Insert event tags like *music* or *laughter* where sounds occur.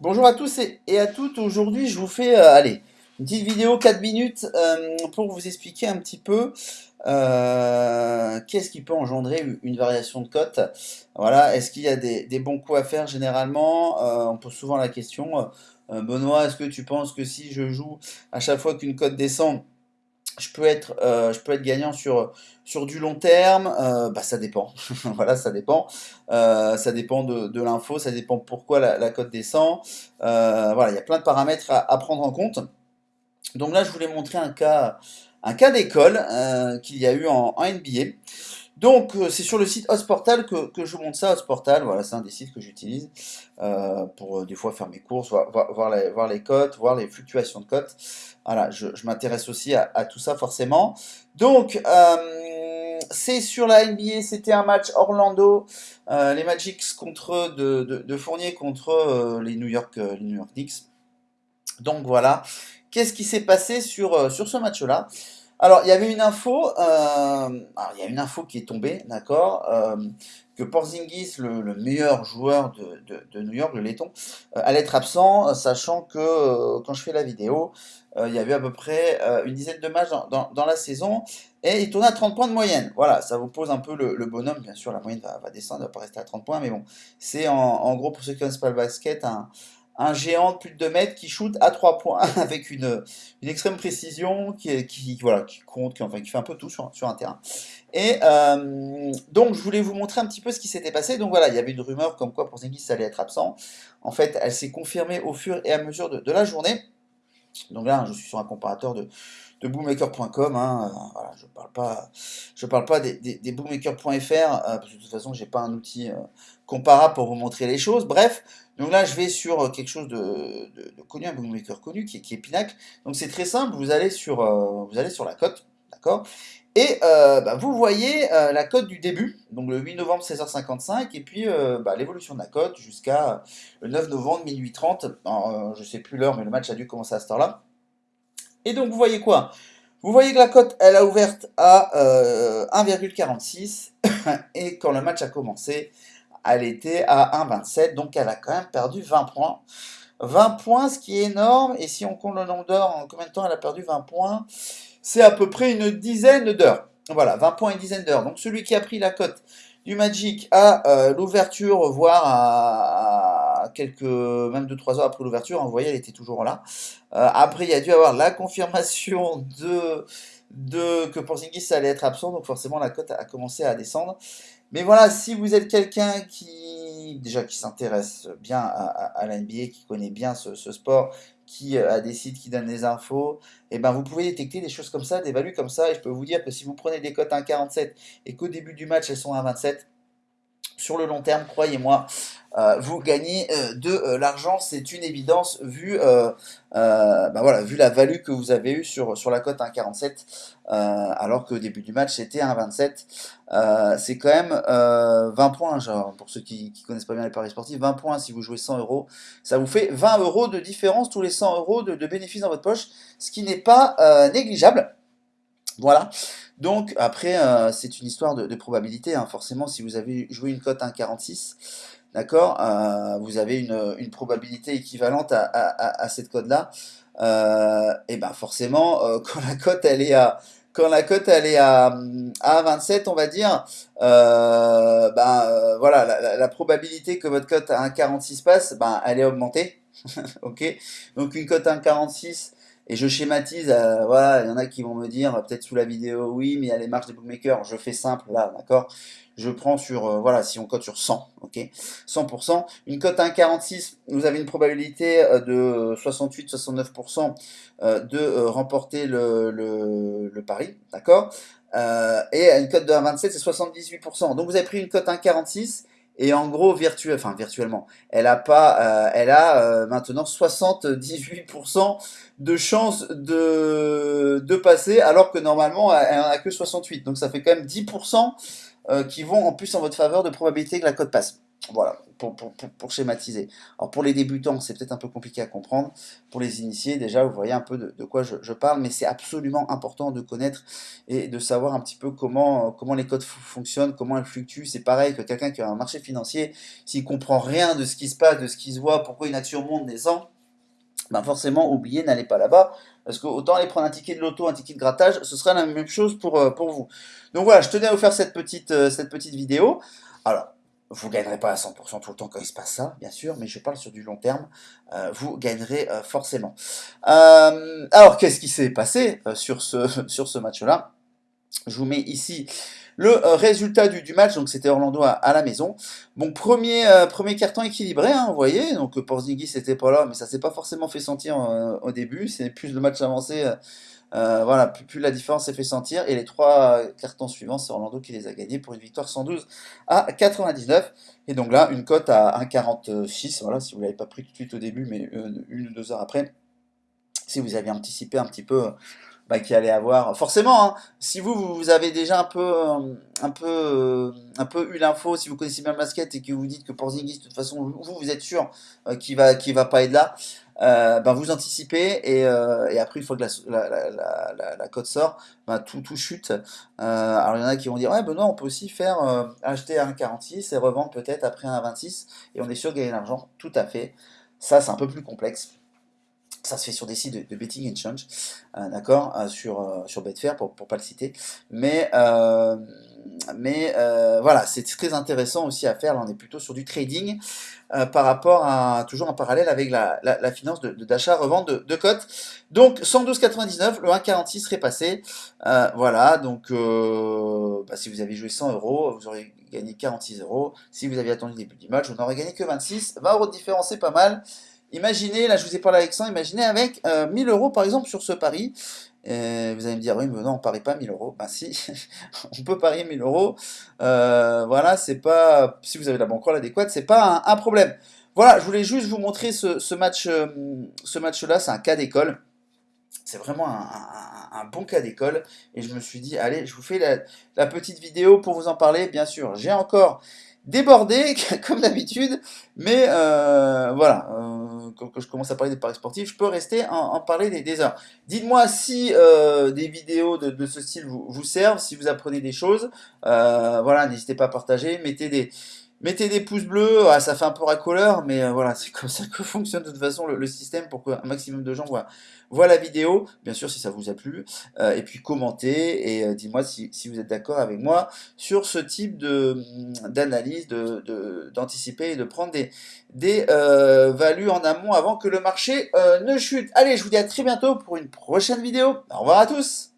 Bonjour à tous et, à toutes. Aujourd'hui, je vous fais euh, allez, une petite vidéo 4 minutes euh, pour vous expliquer un petit peu euh, qu'est-ce qui peut engendrer une- variation de cote. Voilà, est-ce qu'il y a des, bons coups à faire généralement? On pose souvent la question, Benoît, est-ce que tu penses que si je joue à chaque fois qu'une cote descend, je peux être, euh, je peux être gagnant sur, sur du long terme, euh, bah ça dépend. *laughs* Voilà, ça dépend. Euh, ça dépend de, de l'info, ça dépend pourquoi la, cote descend. Voilà, il y a plein de paramètres à, prendre en compte. Donc là, je voulais montrer un cas, un cas d'école qu'il y a eu en NBA. Donc, euh, c'est sur le site Hosportal que, que je vous montre ça. Hosportal, voilà, c'est un des sites que j'utilise euh, pour euh, des fois faire mes courses, voir, les, cotes, voir les fluctuations de cotes. Voilà, je, m'intéresse aussi à, tout ça forcément. Donc, c'est sur la NBA, c'était un match Orlando, les Magics contre de, Fournier contre les New York, les New York Knicks. Donc voilà, qu'est-ce qui s'est passé sur, sur ce match-là? Alors, il y avait une info, euh, qui est tombée, d'accord, euh, que Porzingis, le, le meilleur joueur de, New York, le laiton, euh, allait être absent, sachant que quand je fais la vidéo, il y avait à peu près une dizaine de matchs dans, la saison, et il tournait à 30 points de moyenne. Voilà, ça vous pose un peu le, bonhomme, bien sûr, la moyenne va, descendre, elle va pas rester à 30 points, mais bon, c'est en, en gros, pour ceux qui connaissent pas le basket, un, un géant de plus de 2 mètres qui shoot à 3 points *laughs* avec une, une extrême précision qui, qui, voilà, qui compte, qui, enfin, qui fait un peu tout sur, sur un terrain. Et euh, donc, je voulais vous montrer un petit peu ce qui s'était passé. Donc voilà, il y avait une rumeur comme quoi Porzingis allait être absent. En fait, elle s'est confirmée au fur et à mesure de, de la journée. Donc là, je suis sur un comparateur de, de bookmaker.com. Hein, euh, je parle pas, parle pas des, des, euh, parce que de toute façon, j'ai pas un outil euh, comparable pour vous montrer les choses. Bref, donc là, je vais sur quelque chose de, connu, un bookmaker connu qui, est- qui est Pinac. Donc c'est très simple. Vous allez sur, la cote, d'accord? Et bah, vous voyez la cote du début, donc le 8 novembre 16h55, et puis bah, l'évolution de la cote jusqu'à le 9 novembre minuit 30. Alors, je sais plus l'heure, mais le match a dû commencer à cette heure-là. Et donc vous voyez quoi? Vous voyez que la cote, elle a ouverte à euh, 1,46 *laughs* et quand le match a commencé, elle était à 1,27, donc elle a quand même perdu 20 points. 20 points, ce qui est énorme, et si on compte le nombre d'heures, en combien de temps elle a perdu 20 points? C'est à peu près une dizaine d'heures. Voilà, 20 points, une dizaine d'heures. Donc celui qui a pris la cote du Magic à euh, l'ouverture, voire à quelques, même 2-3 heures après l'ouverture, vous voyez, elle était toujours là. Euh, après, il y a dû avoir la confirmation de, de que Porzingis allait être absent, donc forcément la cote a commencé à descendre. Mais voilà, si vous êtes quelqu'un qui déjà qui s'intéresse bien à, à- qui connaît bien ce, sport, qui euh, a des sites qui donnent des infos, et ben vous pouvez détecter des choses comme ça, des values comme ça, et je peux vous dire que si vous prenez des cotes à 1,47 et qu'au début du match elles sont à 27, sur le long terme, croyez-moi, vous gagnez euh, de euh, l'argent, c'est une évidence vu, euh, euh, bah voilà, vu la value que vous avez eue sur, sur la cote 1,47, euh, alors qu'au début du match c'était 1,27. Euh, c'est quand même euh, 20 points, genre, pour ceux qui, qui connaissent pas bien les paris sportifs, 20 points si vous jouez 100 euros, ça vous fait 20 euros de différence tous les 100 euros de, de bénéfices dans votre poche, ce qui n'est pas euh, négligeable. Voilà. Donc après, euh, c'est une histoire de, probabilité. hein. Forcément, si vous avez joué une cote 1,46, d'accord, euh, vous avez une, probabilité équivalente à, cette cote-là. Euh, et ben forcément, *laughs* quand la cote elle est à quand la cote elle est à, hum, à 27, on va dire, ben voilà, la probabilité que votre cote à 1,46 passe, ben elle est augmentée. *laughs* Ok? Donc une cote à 1,46 et je schématise, euh, voilà, il y en a qui vont me dire, peut-être sous la vidéo, oui, mais il y a les marges des bookmakers, je fais simple là, d'accord? Je prends sur, euh, voilà, si on cote sur 100, ok? 100%. Une cote à 1,46, vous avez une probabilité euh, de 68-69% euh, de remporter le, pari, d'accord? Et une cote de 1,27, c'est 78%. Donc vous avez pris une cote à 1,46 et en gros, enfin virtuellement, elle a pas, euh, elle a euh, maintenant 78% de chances de, de passer, alors que normalement, elle en a que 68. Donc ça fait quand même 10% euh, qui vont en plus en votre faveur de probabilité que la cote passe. Voilà, pour, schématiser. Alors pour les débutants, c'est peut-être un peu compliqué à comprendre. Pour les initiés, déjà, vous voyez un peu de, quoi je, parle, mais c'est absolument important de connaître et de savoir un petit peu comment, les codes fonctionnent, comment elles fluctuent. C'est pareil que quelqu'un qui a un marché financier, s'il comprend rien de ce qui se passe, de ce qui se voit, pourquoi une action monte, descend, ben forcément, oubliez, n'allez pas là-bas, parce que autant aller prendre un ticket de loto, un ticket de grattage, ce sera la même chose pour, euh, vous. Donc voilà, je tenais à vous faire cette petite, euh, cette petite vidéo. Alors, vous ne gagnerez pas à 100% tout le temps quand il se passe ça, bien sûr, mais je parle sur du long terme, euh, vous gagnerez euh, forcément. Euh, alors, qu'est-ce qui s'est passé sur ce, *laughs* sur ce match-là? Je vous mets ici le résultat du, match, donc c'était Orlando à, la maison. Bon, premier, premier carton équilibré, hein, vous voyez, donc Porzingis n'était pas là, mais ça s'est pas forcément fait sentir au début, c'est plus le match avancé voilà, plus, la différence s'est fait sentir. Et les trois cartons suivants, c'est Orlando qui les a gagnés pour une victoire 112 à 99. Et donc là, une cote à 1,46. Voilà, si vous ne l'avez pas pris tout de suite au début, mais euh, une ou deux heures après, si vous aviez anticipé un petit peu bah, qu'il allait avoir. Forcément, hein, si vous, vous avez déjà un peu, un peu, eu l'info, si vous connaissez bien le basket et que vous dites que Porzingis, de toute façon, vous, vous êtes sûr euh, qu'il va, va pas être là, ben vous anticipez et, euh, et, après une fois que la, la, la, cote sort, ben tout, tout chute. Euh, alors il y en a qui vont dire ouais ben non on peut aussi faire acheter à 1,46 et revendre peut-être après à 1,26 et on est sûr de gagner de l'argent. Tout à fait. Ça c'est un peu plus complexe. Ça se fait sur des sites de, betting exchange, euh, d'accord, sur, sur Betfair pour ne pas le citer. Mais, mais voilà, c'est très intéressant aussi à faire. Là, on est plutôt sur du trading par rapport à, toujours en parallèle avec la, la, finance d'achat-revente de, de, cotes. Donc 112,99, le 1,46 serait passé. voilà, donc bah, si vous avez joué 100 euros, vous aurez gagné 46 euros. Si vous aviez attendu le début du match, vous n'aurez gagné que 26. 20 euros de différence, c'est pas mal. Imaginez, là je vous ai parlé avec ça, imaginez avec 1000 euh, euros par exemple sur ce pari. Euh, vous allez me dire, oui, mais non, on parie pas 1000 euros. Ben si, *laughs* on peut parier 1000 euros. Euh, voilà, c'est pas, si vous avez la banque adéquate, c'est pas un, problème. Voilà, je voulais juste vous montrer ce, match, ce match-là, c'est un cas d'école. C'est vraiment un, bon cas d'école. Et je me suis dit, allez, je vous fais la petite vidéo pour vous en parler. Bien sûr, j'ai encore débordé, *laughs* comme d'habitude, mais euh, voilà, euh, quand, je commence à parler des paris sportifs, je peux rester en, parler des, heures. Dites-moi si euh, des vidéos de, ce style vous, vous, servent, si vous apprenez des choses, voilà, n'hésitez pas à partager, mettez des, Mettez des pouces bleus, ah, ça fait un peu racoleur, mais euh, voilà, *laughs* c'est comme ça que fonctionne de toute façon le, système pour qu'un maximum de gens voient, la vidéo, bien sûr si ça vous a plu, euh, et puis commentez et euh, dites-moi si, vous êtes d'accord avec moi sur ce type d'analyse, d'anticiper de, et de prendre des, des values en amont avant que le marché ne chute. Allez, je vous dis à très bientôt pour une prochaine vidéo. Au revoir à tous